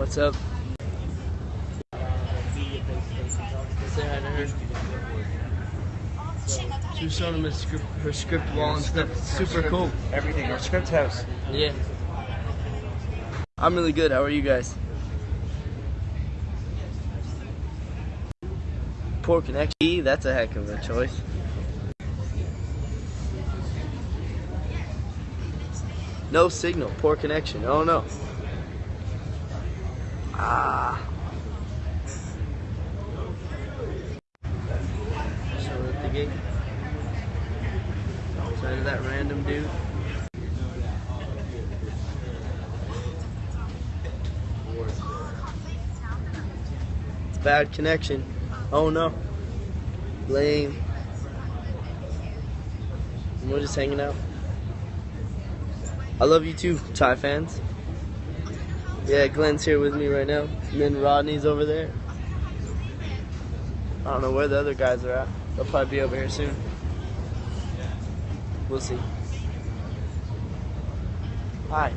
What's up? Say hi to her. She was showing him her script, her script wall and stuff. It's super cool. Everything. Our script house. Yeah. I'm really good. How are you guys? Poor connection. That's a heck of a choice. No signal. Poor connection. Oh no. Ah. So at the gate. Outside of that random dude. It's bad connection. Oh no. Lame. And we're just hanging out. I love you too, Thai fans. Yeah, Glenn's here with me right now. And then Rodney's over there. I don't know where the other guys are at. They'll probably be over here soon. We'll see. Hi.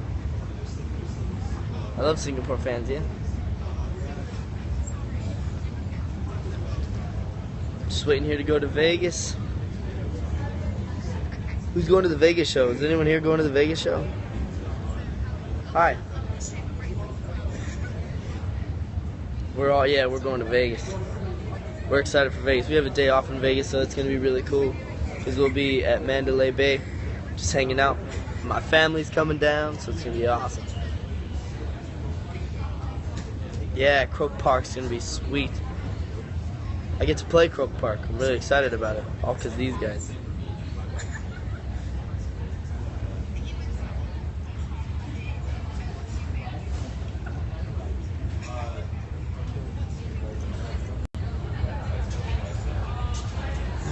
I love Singapore fans, yeah? Just waiting here to go to Vegas. Who's going to the Vegas show? Is anyone here going to the Vegas show? Hi. We're all, yeah, we're going to Vegas. We're excited for Vegas. We have a day off in Vegas, so it's going to be really cool. Because we'll be at Mandalay Bay, just hanging out. My family's coming down, so it's going to be awesome. Yeah, Croke Park's going to be sweet. I get to play Croke Park. I'm really excited about it. All because these guys.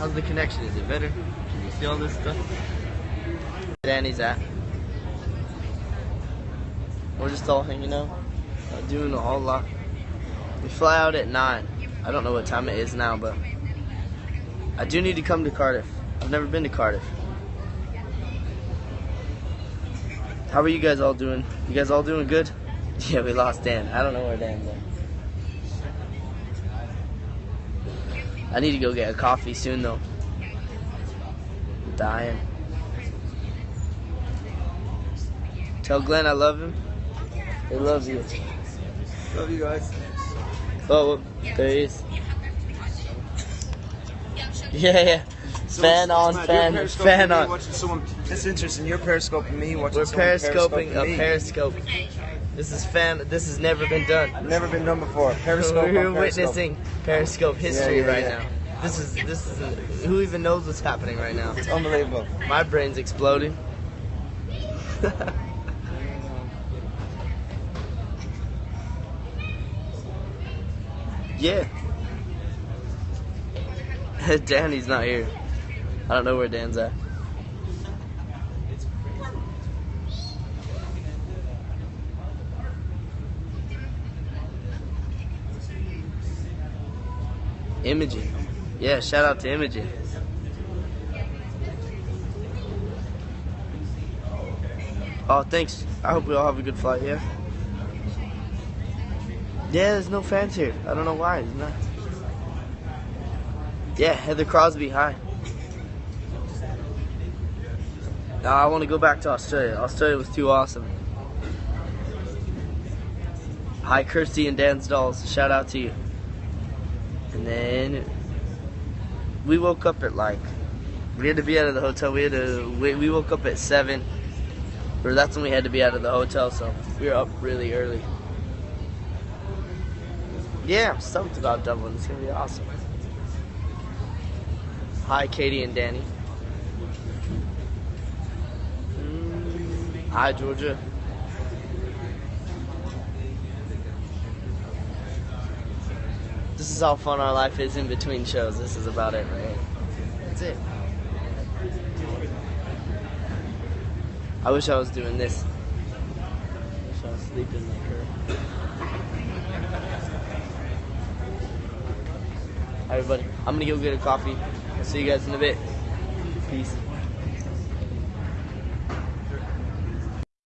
How's the connection? Is it better? Can you see all this stuff? Danny's at. We're just all hanging out, doing a whole lot. We fly out at 9. I don't know what time it is now, but I do need to come to Cardiff. I've never been to Cardiff. How are you guys all doing? You guys all doing good? Yeah, we lost Dan. I don't know where Dan's at. I need to go get a coffee soon though. I'm dying. Tell Glenn I love him. I love you. Love you guys. Oh, there he is. Yeah, yeah. fan on, fan, fan on. Watching someone. That's interesting. You're periscoping me. Watching We're someone periscoping a me. periscope. This is fam. This has never been done. Never been done before. Periscope. We're Periscope. witnessing periscope history Yeah, yeah, right yeah. now. This is this is who even knows what's happening right now. It's unbelievable. My brain's exploding. yeah. Danny's not here. I don't know where Dan's at. Imogen. Yeah, shout out to Imogen. Oh, thanks. I hope we all have a good flight, yeah? Yeah, there's no fans here. I don't know why. Isn't that? Yeah, Heather Crosby, hi. No, I want to go back to Australia. Australia was too awesome. Hi, Kirsty and Dan's Dolls. Shout out to you. And then we woke up at like, we had to be out of the hotel. We had to, we, we woke up at 7. Or that's when we had to be out of the hotel, so we were up really early. Yeah, I'm stoked about Dublin. It's gonna be awesome. Hi, Katie and Danny. Mm, Hi, Georgia. Is how fun our life is in between shows. This is about it, right? That's it. I wish I was doing this. I wish I was sleeping like her. Everybody. I'm gonna go get a coffee. I'll see you guys in a bit. Peace.